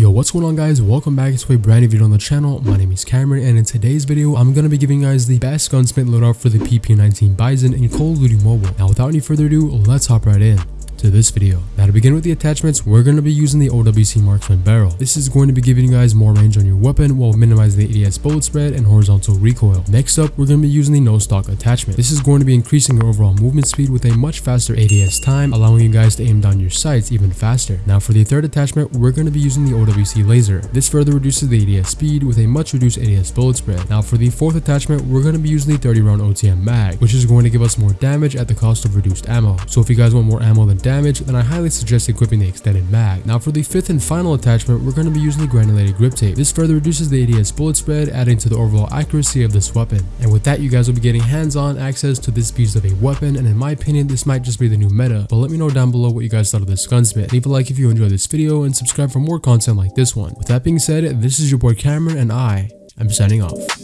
Yo, what's going on guys? Welcome back to a brand new video on the channel. My name is Cameron and in today's video, I'm going to be giving you guys the best gunsmith loadout for the PP19 Bison in Call of Duty Mobile. Now without any further ado, let's hop right in to this video. Now to begin with the attachments, we're going to be using the OWC Marksman barrel. This is going to be giving you guys more range on your weapon while minimizing the ADS bullet spread and horizontal recoil. Next up, we're going to be using the no stock attachment. This is going to be increasing your overall movement speed with a much faster ADS time, allowing you guys to aim down your sights even faster. Now for the third attachment, we're going to be using the OWC laser. This further reduces the ADS speed with a much reduced ADS bullet spread. Now for the fourth attachment, we're going to be using the 30 round OTM mag, which is going to give us more damage at the cost of reduced ammo. So if you guys want more ammo than damage, then I highly suggest equipping the extended mag. Now for the fifth and final attachment, we're going to be using the granulated grip tape. This further reduces the ADS bullet spread, adding to the overall accuracy of this weapon. And with that, you guys will be getting hands-on access to this piece of a weapon, and in my opinion, this might just be the new meta. But let me know down below what you guys thought of this gunsmith. Leave a like if you enjoyed this video, and subscribe for more content like this one. With that being said, this is your boy Cameron, and I am signing off.